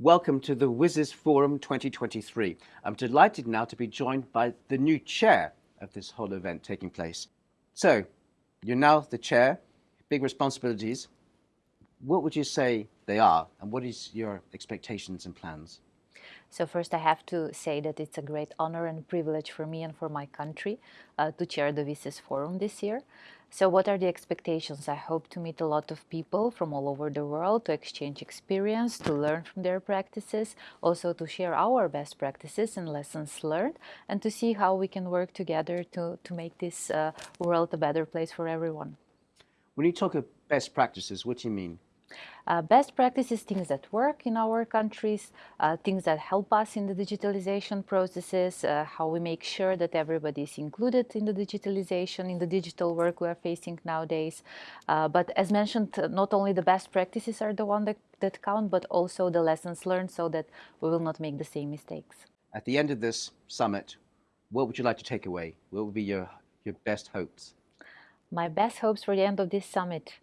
Welcome to the WSIS Forum 2023. I'm delighted now to be joined by the new chair of this whole event taking place. So, you're now the chair, big responsibilities. What would you say they are, and what is your expectations and plans? So first I have to say that it's a great honor and privilege for me and for my country uh, to chair the WSIS Forum this year. So what are the expectations? I hope to meet a lot of people from all over the world to exchange experience, to learn from their practices, also to share our best practices and lessons learned, and to see how we can work together to, to make this uh, world a better place for everyone. When you talk of best practices, what do you mean? Uh, best practices, things that work in our countries, uh, things that help us in the digitalization processes, uh, how we make sure that everybody is included in the digitalization, in the digital work we are facing nowadays. Uh, but as mentioned, not only the best practices are the one that, that count, but also the lessons learned so that we will not make the same mistakes. At the end of this summit, what would you like to take away? What would be your, your best hopes? My best hopes for the end of this summit.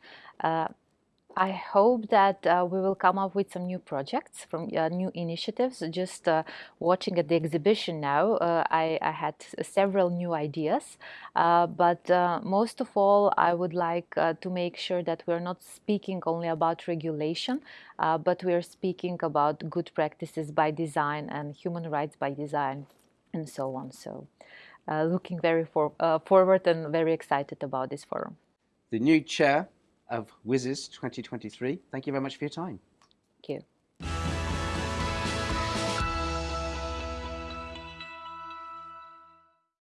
I hope that uh, we will come up with some new projects from uh, new initiatives. Just uh, watching at the exhibition now, uh, I, I, had several new ideas. Uh, but uh, most of all, I would like to make sure that we're not speaking only about regulation, but we are speaking about good practices by design and human rights by design and so on. So looking very for, forward and very excited about this forum. The new chair of WSIS 2023. Thank you very much for your time.